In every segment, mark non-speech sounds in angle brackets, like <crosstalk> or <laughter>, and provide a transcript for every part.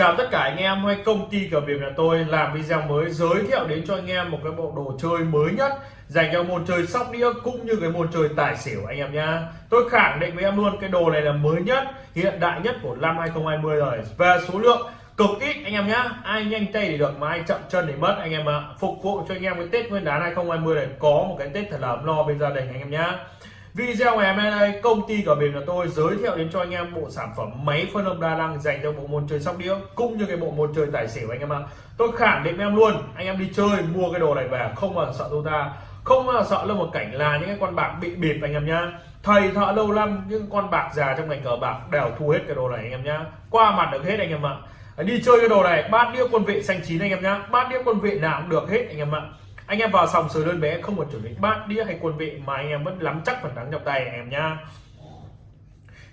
Chào tất cả anh em hay công ty cờ biệt nhà tôi làm video mới giới thiệu đến cho anh em một cái bộ đồ chơi mới nhất dành cho môn chơi sóc đĩa cũng như cái môn chơi tài xỉu anh em nhá. Tôi khẳng định với em luôn cái đồ này là mới nhất, hiện đại nhất của năm 2020 rồi. Về số lượng cực ít anh em nhá. Ai nhanh tay thì được mà ai chậm chân thì mất anh em ạ. Phục vụ cho anh em cái Tết Nguyên đán 2020 này có một cái Tết thật là ấm no bên gia đình anh em nhá. Video ngày hôm nay đây công ty của mình là tôi giới thiệu đến cho anh em bộ sản phẩm máy phân âm đa năng dành cho bộ môn chơi sóc đĩa cũng như cái bộ môn chơi tài xỉu anh em ạ. Tôi khẳng định với em luôn, anh em đi chơi mua cái đồ này về không bao giờ sợ tôi ta, không bao giờ sợ là một cảnh là những cái con bạc bị bịp anh em nhá. Thầy thợ lâu năm những con bạc già trong ngành cờ bạc đều thu hết cái đồ này anh em nhá. Qua mặt được hết anh em ạ. Đi chơi cái đồ này bát đĩa quân vị xanh chín anh em nhá. Bát đĩa quân vị nào cũng được hết anh em ạ anh em vào sòng sới đơn bé không cần chuẩn bị. Bát đĩa hay quân vị mà anh em vẫn nắm chắc phần thắng trong tay anh em nhá.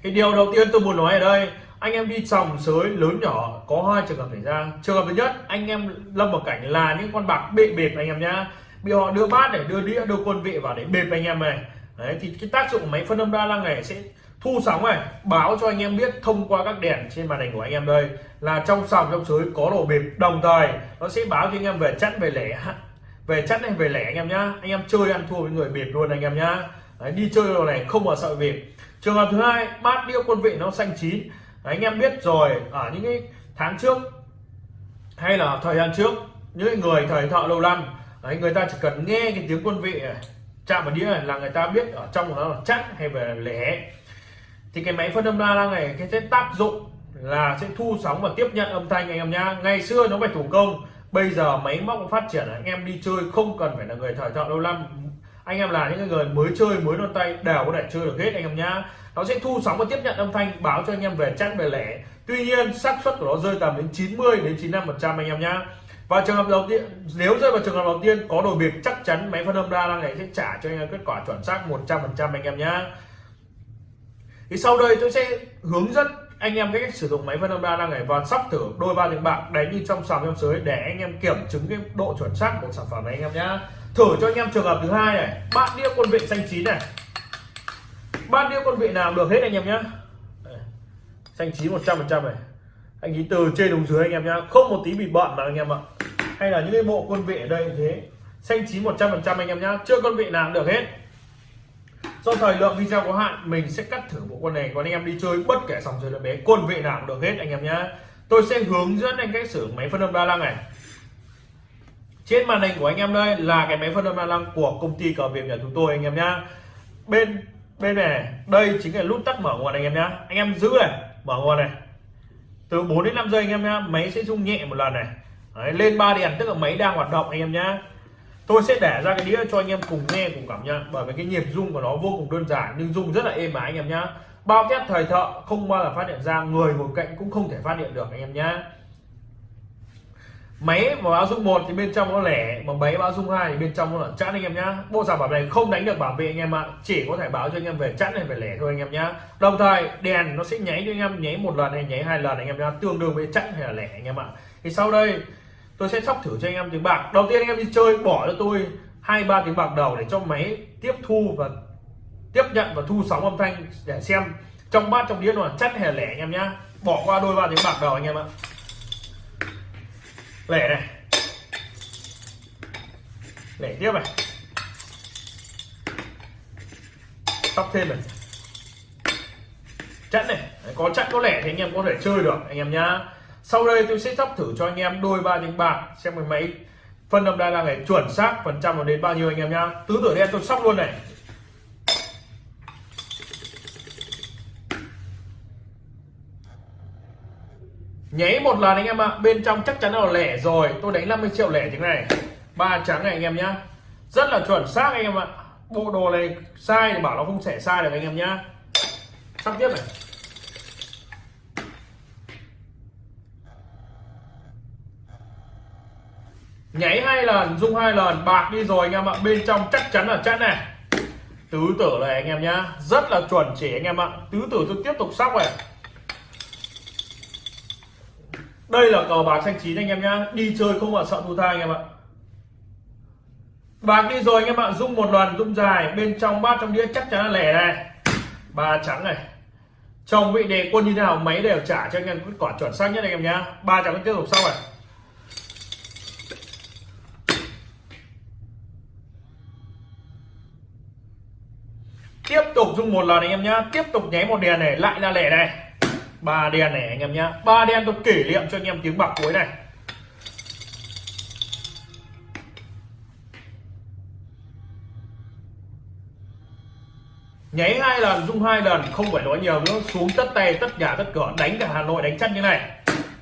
Thì điều đầu tiên tôi muốn nói ở đây, anh em đi sòng sới lớn nhỏ, có hai trường hợp xảy ra. Trường hợp thứ nhất, anh em lâm vào cảnh là những con bạc bị bịp anh em nhá. Bị họ đưa bát để đưa đĩa, đưa quân vị vào để bịp anh em này. Đấy, thì cái tác dụng của máy phân âm đa năng này sẽ thu sóng này, báo cho anh em biết thông qua các đèn trên màn hình của anh em đây. Là trong sòng trong sới có đồ bịp đồng thời, nó sẽ báo cho anh em về chắn về lẻ về chất này về lẻ anh em nhá. Anh em chơi ăn thua với người bịp luôn anh em nhá. Đấy, đi chơi đồ này không mà sợ bịp trường hợp thứ hai bát đĩa quân vị nó xanh chín. Đấy, anh em biết rồi ở những cái tháng trước hay là thời gian trước những người thời thợ lâu năm Đấy, người ta chỉ cần nghe cái tiếng quân vị này, chạm vào đĩa này là người ta biết ở trong nó là chắc hay về lẻ. Thì cái máy phân âm đa năng này cái sẽ tác dụng là sẽ thu sóng và tiếp nhận âm thanh anh em nhá. Ngày xưa nó phải thủ công bây giờ máy móc phát triển anh em đi chơi không cần phải là người thời thợ lâu năm. Anh em là những người mới chơi, mới non tay, đều có thể chơi được hết anh em nhá. Nó sẽ thu sóng và tiếp nhận âm thanh, báo cho anh em về chắc về lẻ. Tuy nhiên, xác suất của nó rơi tầm đến 90 đến 95 phần trăm anh em nhá. Và trường hợp đầu tiên, nếu rơi vào trường hợp đầu tiên, có đồ biệt chắc chắn máy phân âm đa năng này sẽ trả cho anh em kết quả chuẩn xác 100 phần trăm anh em nhá. Thì sau đây tôi sẽ hướng dẫn anh em cái cách sử dụng máy phân âm đa năng này và sắp thử đôi ba tiếng bạc, đánh như trong sòng trong sới để anh em kiểm chứng cái độ chuẩn xác của sản phẩm này anh em nhá. Thử cho anh em trường hợp thứ hai này bát đĩa quân vị xanh chín này. Bát đĩa quân vị nào được hết anh em nhá. Xanh chín một trăm phần trăm này. Anh ý từ trên xuống dưới anh em nhá, không một tí bị bận mà anh em ạ. Hay là những cái bộ quân vị ở đây thế. Xanh chín một trăm phần trăm anh em nhá, chưa quân vị nào được hết do thời lượng video có hạn mình sẽ cắt thử bộ quân này. Còn anh em đi chơi bất kể sòng chơi là bé quân vị nào cũng được hết anh em nhé tôi sẽ hướng dẫn anh cách sử máy phân âm đa năng này. Trên màn hình của anh em đây là cái máy phân âm đa năng của công ty cờ việt nhà chúng tôi anh em nhá. Bên bên này đây chính là nút tắt mở nguồn anh em nhá. Anh em giữ này mở nguồn này. Từ 4 đến 5 giây anh em nhá máy sẽ rung nhẹ một lần này. Đấy, lên ba đèn tức là máy đang hoạt động anh em nhá tôi sẽ để ra cái đĩa cho anh em cùng nghe, cùng cảm nhận. Bởi vì cái nhịp rung của nó vô cùng đơn giản, nhưng rung rất là êm ái anh em nhá. Bao test thời thợ, không bao giờ phát hiện ra, người ngồi cạnh cũng không thể phát hiện được anh em nhá. Máy mà báo dung một thì bên trong nó lẻ, mà máy báo dung hai thì bên trong nó là chẵn anh em nhá. Bộ sản phẩm này không đánh được bảo vệ anh em ạ, chỉ có thể báo cho anh em về chẵn hay về lẻ thôi anh em nhá. Đồng thời, đèn nó sẽ nháy cho anh em, nháy một lần hay nháy hai lần anh em nhá, tương đương với chẵn hay là lẻ anh em ạ. Thì sau đây tôi sẽ sóc thử cho anh em tiếng bạc. Đầu tiên anh em đi chơi, bỏ cho tôi hai, ba tiếng bạc đầu để cho máy tiếp thu và tiếp nhận và thu sóng âm thanh để xem. Trong bát, trong đĩa nó là chất hay lẻ anh em nhá. Bỏ qua đôi ba tiếng bạc đầu anh em ạ. Lẻ này. Lẻ tiếp này. Sóc thêm này. Chẵn này. Có chẵn có lẻ thì anh em có thể chơi được, anh em nhá sau đây tôi sẽ sắp thử cho anh em đôi ba tiếng bạc. Xem cái máy phân âm đa năng này chuẩn xác phần trăm nó đến bao nhiêu anh em nhá. Tứ tử đen tôi sóc luôn này. Nháy một lần anh em ạ. Bên trong chắc chắn là lẻ rồi. Tôi đánh 50 triệu lẻ tiếng này. Ba trắng này anh em nhá. Rất là chuẩn xác anh em ạ. Bộ đồ này sai thì bảo nó không thể sai được anh em nhá. Sắp tiếp này. Nháy hai lần, rung hai lần, bạc đi rồi anh em ạ. Bên trong chắc chắn là chắn này. Tứ tử này anh em nhá. Rất là chuẩn chỉ anh em ạ. Tứ tử tôi tiếp tục sóc này. Đây là cờ bạc xanh chín anh em nhá. Đi chơi không mà sợ thua tha anh em ạ. Bạc đi rồi anh em ạ. Rung một lần, rung dài. Bên trong bát trong đĩa chắc chắn là lẻ này. Ba trắng này. Chồng vị đề quân như thế nào, máy đều trả cho anh em kết quả chuẩn xác nhất anh em nhá. Ba trắng tiếp tục sau này tiếp tục dùng một lần anh em nhá. Tiếp tục nháy một đèn này, lại là lẻ này. Ba đèn này anh em nhá. Ba đèn tôi kỷ niệm cho anh em tiếng bạc cuối này. Nháy hai lần, dung hai lần, không phải nói nhiều nữa. Xuống tất tay, tất nhà, tất cửa, đánh cả hà nội, đánh chắc như này.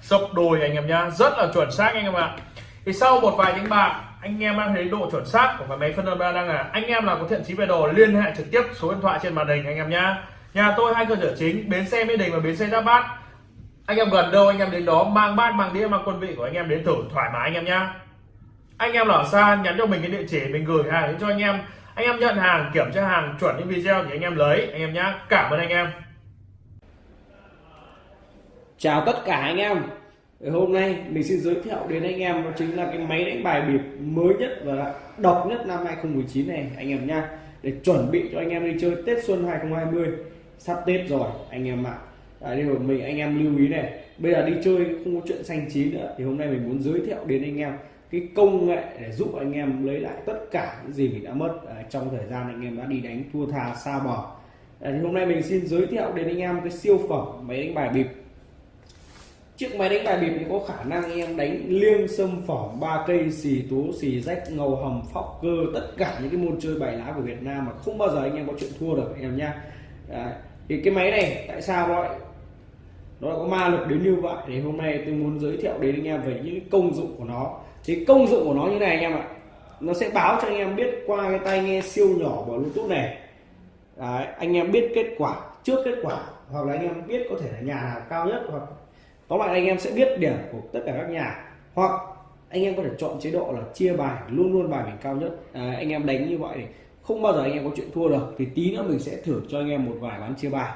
Sập đồi anh em nhá. Rất là chuẩn xác anh em ạ. Thì sau một vài những bạc anh em đang thấy độ chuẩn xác của cái máy phân âm ba đang là anh em nào có thiện chí về đồ, liên hệ trực tiếp số điện thoại trên màn hình anh em nhá. Nhà tôi hai cơ sở chính, bến xe mỹ đình và bến xe giáp bát. Anh em gần đâu, anh em đến đó, mang bát, mang đĩa, mang quân vị của anh em đến thử, thoải mái anh em nhá. Anh em ở xa, nhắn cho mình cái địa chỉ, mình gửi hàng đến cho anh em. Anh em nhận hàng, kiểm tra hàng, chuẩn những video thì anh em lấy, anh em nhá. Cảm ơn anh em. Chào tất cả anh em. Ờ, hôm nay mình xin giới thiệu đến anh em đó chính là cái máy đánh bài bịp mới nhất và độc nhất năm 2019 này anh em nha. Để chuẩn bị cho anh em đi chơi Tết Xuân 2020 sắp Tết rồi anh em ạ. À, là mình anh em lưu ý này. Bây giờ đi chơi không có chuyện xanh chín nữa thì hôm nay mình muốn giới thiệu đến anh em cái công nghệ để giúp anh em lấy lại tất cả những gì mình đã mất à, trong thời gian anh em đã đi đánh thua tha xa bò. À, thì hôm nay mình xin giới thiệu đến anh em cái siêu phẩm máy đánh bài bịp chiếc máy đánh bài bịp thì có khả năng em đánh liêng sâm phỏng ba cây xì tú xì rách ngầu hầm phóc cơ tất cả những cái môn chơi bài lá của Việt Nam mà không bao giờ anh em có chuyện thua được em nhá. Thì cái máy này tại sao nó lại nó có ma lực đến như vậy thì hôm nay tôi muốn giới thiệu đến anh em về những công dụng của nó. Thì công dụng của nó như này anh em ạ. Nó sẽ báo cho anh em biết qua cái tai nghe siêu nhỏ của bluetooth này. Đấy, anh em biết kết quả trước kết quả hoặc là anh em biết có thể là nhà nào cao nhất hoặc tóm lại anh em sẽ biết điểm của tất cả các nhà. Hoặc anh em có thể chọn chế độ là chia bài luôn luôn bài mình cao nhất. À, anh em đánh như vậy thì không bao giờ anh em có chuyện thua được. Thì tí nữa mình sẽ thử cho anh em một vài ván chia bài.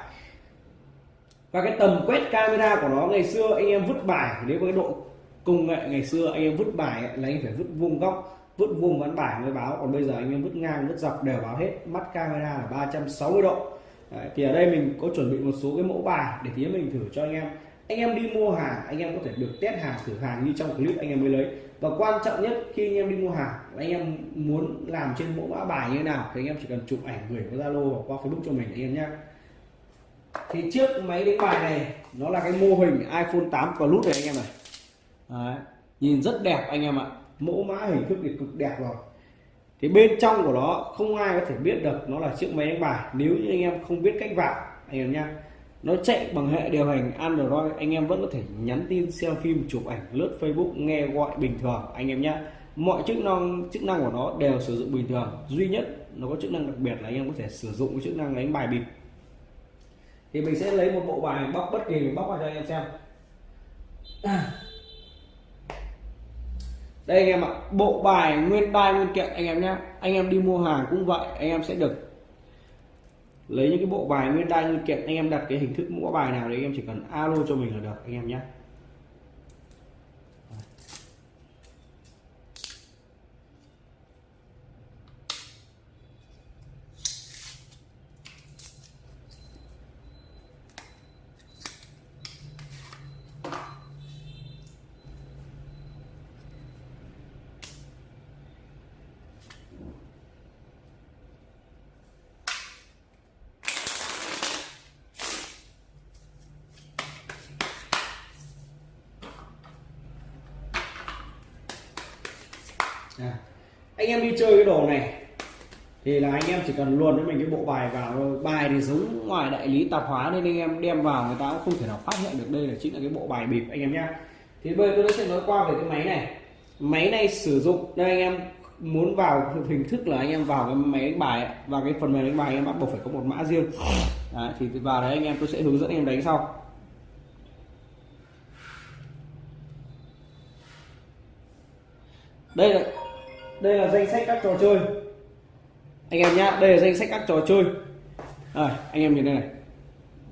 Và cái tầm quét camera của nó ngày xưa anh em vứt bài nếu có cái độ công nghệ ngày xưa anh em vứt bài là anh phải vứt vuông góc vứt vuông ván bài mới báo. Còn bây giờ anh em vứt ngang vứt dọc đều báo hết. Mắt camera là 360 độ. Đấy, thì ở đây mình có chuẩn bị một số cái mẫu bài để tí mình thử cho anh em anh em đi mua hàng anh em có thể được test hàng thử hàng như trong clip anh em mới lấy và quan trọng nhất khi anh em đi mua hàng anh em muốn làm trên mẫu mã bài như thế nào thì anh em chỉ cần chụp ảnh gửi qua zalo hoặc qua facebook cho mình anh em nhé thì trước máy đánh bài này nó là cái mô hình iphone 8 plus này anh em này Đấy. nhìn rất đẹp anh em ạ mẫu mã hình thức thì cực đẹp rồi thì bên trong của nó không ai có thể biết được nó là chiếc máy đánh bài nếu như anh em không biết cách vào anh em nhé nó chạy bằng hệ điều hành Android. Anh em vẫn có thể nhắn tin, xem phim, chụp ảnh, lướt Facebook, nghe gọi bình thường. Anh em nhé mọi chức năng chức năng của nó đều sử dụng bình thường. Duy nhất nó có chức năng đặc biệt là anh em có thể sử dụng cái chức năng đánh bài bịp. Thì mình sẽ lấy một bộ bài bóc bất kỳ mình bóc vào cho anh em xem. Đây anh em ạ, bộ bài nguyên bài nguyên kiện, anh em nhé anh em đi mua hàng cũng vậy, anh em sẽ được lấy những cái bộ bài nguyên đai nguyên kiện anh em đặt cái hình thức mẫu bài nào đấy anh em chỉ cần alo cho mình là được, anh em nhé à. anh em đi chơi cái đồ này thì là anh em chỉ cần luồn với mình cái bộ bài vào bài thì giống ngoài đại lý tạp hóa nên anh em đem vào người ta cũng không thể nào phát hiện được đây là chính là cái bộ bài bịp anh em nhá. Thì bây giờ tôi sẽ nói qua về cái máy này. Máy này sử dụng đây anh em muốn vào <laughs> hình thức là anh em vào cái máy đánh bài và cái phần mềm đánh bài anh em bắt buộc phải có một mã riêng. Đấy, thì vào đấy anh em tôi sẽ hướng dẫn anh em đánh sau. Đây là đây là danh sách các trò chơi. Anh em nhá đây là danh sách các trò chơi. À, anh em nhìn đây này.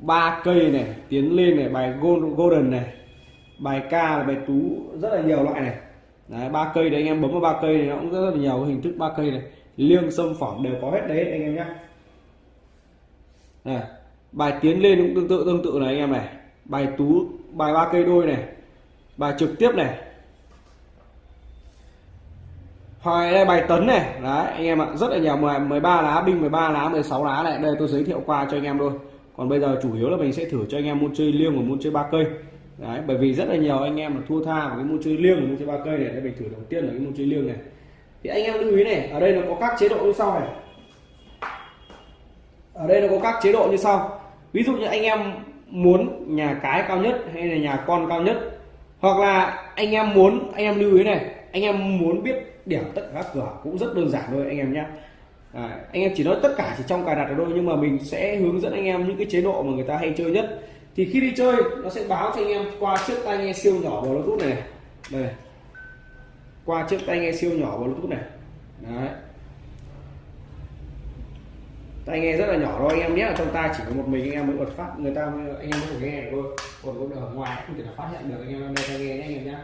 Ba cây này tiến lên này bài golden này. Bài ca là bài tú rất là nhiều loại này. Đấy ba cây đấy anh em bấm vào ba cây này nó cũng rất là nhiều hình thức ba cây này. Liêng sâm phỏng đều có hết đấy anh em nhá. À, bài tiến lên cũng tương tự tương tự này anh em này. Bài tú bài ba cây đôi này. Bài trực tiếp này hoài đây bài tấn này. Đấy anh em ạ rất là nhiều 10, 13 lá binh 13 lá 16 lá này. Đây tôi giới thiệu qua cho anh em thôi còn bây giờ chủ yếu là mình sẽ thử cho anh em môn chơi liêng và môn chơi ba cây. Đấy bởi vì rất là nhiều anh em là thua tha vào cái môn chơi liêng và môn chơi ba cây này đây mình thử đầu tiên là cái môn chơi liêng này. Thì anh em lưu ý này ở đây nó có các chế độ như sau này. Ở đây nó có các chế độ như sau. Ví dụ như anh em muốn nhà cái cao nhất hay là nhà con cao nhất. Hoặc là anh em muốn anh em lưu ý này anh em muốn biết điểm tất cả các cửa cũng rất đơn giản thôi anh em nhé. À, anh em chỉ nói tất cả chỉ trong cài đặt ở thôi nhưng mà mình sẽ hướng dẫn anh em những cái chế độ mà người ta hay chơi nhất. Thì khi đi chơi nó sẽ báo cho anh em qua chiếc tai nghe siêu nhỏ bluetooth này, này. Đây. Này. qua chiếc tai nghe siêu nhỏ bluetooth này. Đấy. Tai nghe rất là nhỏ thôi anh em nhé. Ở trong tai chỉ có một mình anh em mới bật phát người ta anh em mới nghe được thôi. Còn ở ngoài không thể là phát hiện được anh em đang tai nghe nhé anh em nhé.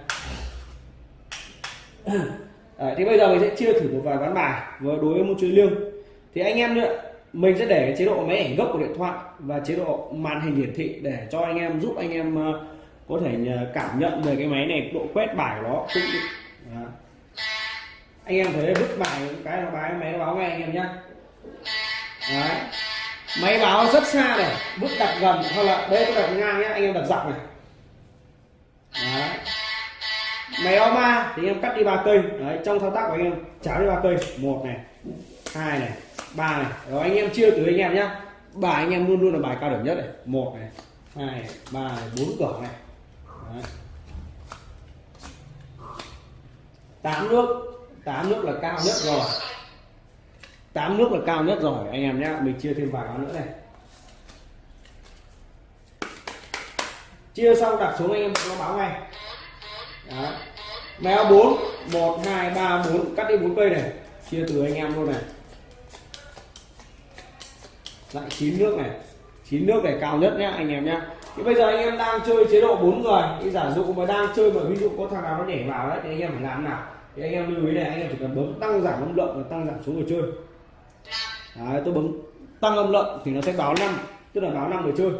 <clears throat> Đấy, thì bây giờ mình sẽ chia thử một vài ván bài với đối với môn chơi liêng. Thì anh em nữa mình sẽ để chế độ máy ảnh gốc của điện thoại và chế độ màn hình hiển thị để cho anh em giúp anh em ờ, có thể cảm nhận về cái máy này độ quét bài của nó cũng Đấy. anh em thấy vứt bài cái nó báo máy nó báo ngay anh em nhé máy báo rất xa này vứt đặt gần hoặc là đây tôi đặt ngang nhé anh em đặt dọc này máy báo ba thì anh em cắt đi ba cây. Đấy trong thao tác của anh em cháo đi ba cây. Một này hai này ba này. Rồi anh em chia từ anh em nhá. Bài anh em luôn luôn là bài cao điểm nhất này. Một này hai này, ba này bốn cửa này. Đấy. tám nước tám nước là cao nhất rồi. Tám nước là cao nhất rồi anh em nhá. Mình chia thêm vài nữa này. Chia xong đặt xuống anh em nó báo ngay. Đấy. méo 4 1 2 3 4 cắt đi 4 cây này. Chia từ anh em luôn này. Lại chín nước này. Chín nước này cao nhất nhá anh em nhá. Thì bây giờ anh em đang chơi chế độ 4 người. Thì giả dụ mà đang chơi mà ví dụ có thằng nào nó nhảy vào đấy thì anh em phải làm nào? Thì anh em lưu ý này anh em chỉ cần bấm tăng giảm âm lượng và tăng giảm số người chơi. Đấy, tôi bấm tăng âm lượng thì nó sẽ báo 5, tức là báo 5 người chơi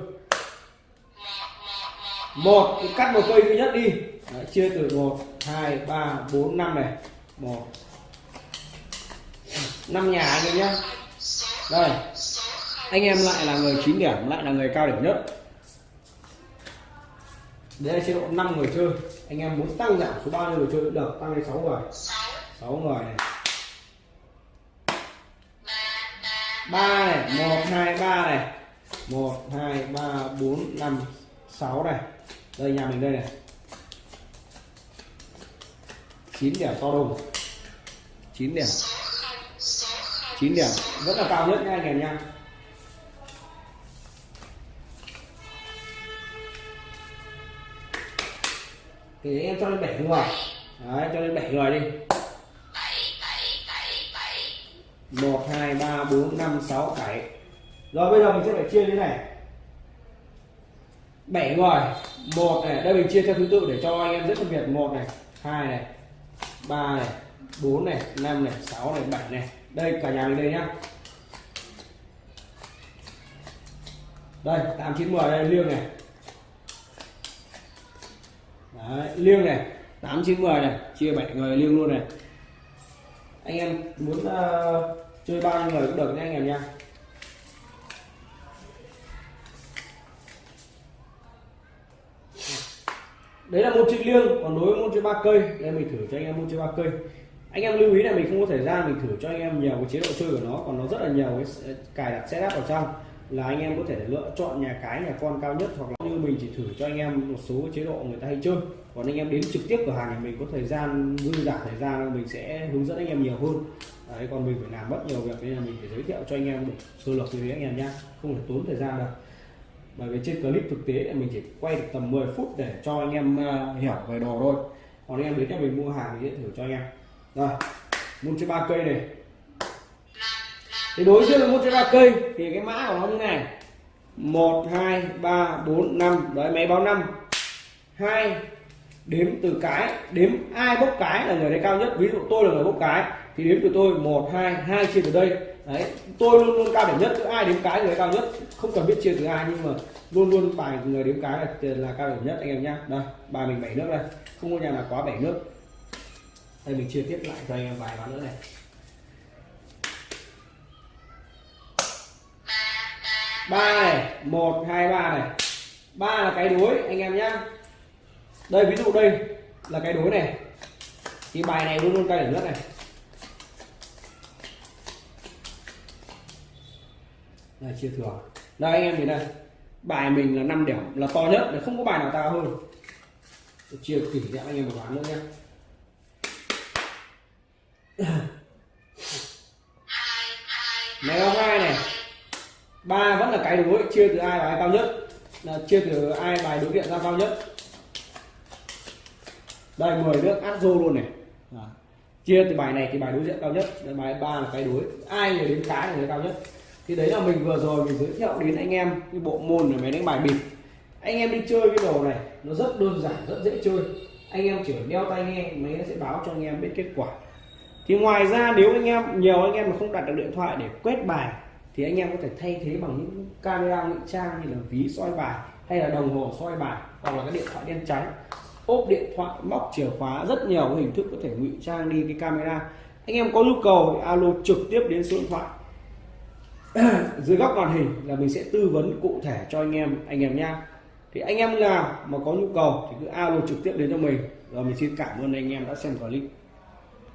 một thì cắt một cây duy nhất đi. Đấy, chia từ 1 2 3 4 5 này. 1 năm nhà anh em nhé. Đây. Anh em lại là người 9 điểm lại là người cao điểm nhất. Đây là chế độ 5 người chơi. Anh em muốn tăng giảm số bao nhiêu người chơi cũng được tăng lên 6 người. 6 người này. 3 này 1 2 3 này. 1 2 3 4 5 6 này đây, nhà mình đây này. 9 điểm to đùng. 9 điểm 9 điểm rất là cao nhất nha anh em nha. Thì em cho lên 7 người. Đấy, cho lên 7 người đi. 1 2 3 4 5 6 7 rồi bây giờ mình sẽ phải chia như thế này. 7 người. Một này đây mình chia theo thứ tự để cho anh em dễ phân biệt. Một này hai này ba này bốn này năm này sáu này bảy này. Đây cả nhà mình đây nhá. Đây tám chín mười đây liêng này. Đấy, liêng này. Tám chín mười này chia bảy người liêng luôn này. Anh em muốn uh, chơi bao nhiêu người cũng được nha anh em nha đấy là môn chơi liêng, còn đối với môn chơi ba cây đây mình thử cho anh em môn chơi ba cây. Anh em lưu ý là mình không có thời gian mình thử cho anh em nhiều cái chế độ chơi của nó, còn nó rất là nhiều cái cài đặt setup ở trong. Là anh em có thể lựa chọn nhà cái, nhà con cao nhất, hoặc là như mình chỉ thử cho anh em một số chế độ người ta hay chơi. Còn anh em đến trực tiếp cửa hàng thì mình có thời gian, dư giả thời gian, mình sẽ hướng dẫn anh em nhiều hơn. Đấy, còn mình phải làm mất nhiều việc, nên là mình phải giới thiệu cho anh em một sơ lược như thế anh em nhá. Không phải tốn thời gian đâu bởi vì trên clip thực tế mình chỉ quay được tầm 10 phút để cho anh em uh, hiểu về đồ thôi. Còn anh em đến cho mình mua hàng thì sẽ thử cho anh em. Rồi môn chơi ba cây này. Thì đối với môn chơi ba cây thì cái mã của nó như này. Một hai ba bốn năm. Đấy máy báo năm. Hai đếm từ cái. Đếm ai bốc cái là người đấy cao nhất. Ví dụ tôi là người bốc cái thì đếm từ tôi. Một hai hai chia từ đây đấy tôi luôn luôn cao điểm nhất cứ ai đếm cái người cao nhất. Không cần biết chia từ ai nhưng mà luôn luôn bài người đếm cái là, là cao điểm nhất anh em nhá. Đây bài mình bảy nước đây. Không có nhà nào quá bảy nước. Đây mình chia tiếp lại cho anh em vài ván nữa này. Ba này một hai ba này. Ba là cái đối anh em nhá. Đây ví dụ đây là cái đối này. Thì bài này luôn luôn cao điểm nhất này. Đây chia thừa. Đây anh em nhìn đây bài mình là 5 điểm là to nhất để không có bài nào cao hơn. Chia kỹ cho anh em một ván nữa nhé. <coughs> Mèo hai này? Ba vẫn là cái đối chia từ ai bài cao nhất? Là chia từ ai bài đối diện ra cao nhất? Đây 10 nước át rô luôn này. Đó. chia từ bài này thì bài đối diện cao nhất đây bài ba là cái đối. Ai người đến cái là người cao nhất thì đấy là mình vừa rồi mình giới thiệu đến anh em cái bộ môn là máy đánh bài bịp. Anh em đi chơi cái đồ này, nó rất đơn giản, rất dễ chơi. Anh em chỉ đeo tai nghe, máy nó sẽ báo cho anh em biết kết quả. Thì ngoài ra, nếu anh em, nhiều anh em mà không đặt được điện thoại để quét bài, thì anh em có thể thay thế bằng những camera ngụy trang như là ví soi bài hay là đồng hồ soi bài hoặc là cái điện thoại đen trắng. Ốp điện thoại, móc chìa khóa, rất nhiều hình thức có thể ngụy trang đi cái camera. Anh em có nhu cầu thì alo trực tiếp đến số điện thoại. <coughs> dưới góc màn hình là mình sẽ tư vấn cụ thể cho anh em anh em nha thì anh em nào mà có nhu cầu thì cứ alo trực tiếp đến cho mình. Rồi mình xin cảm ơn anh em đã xem clip.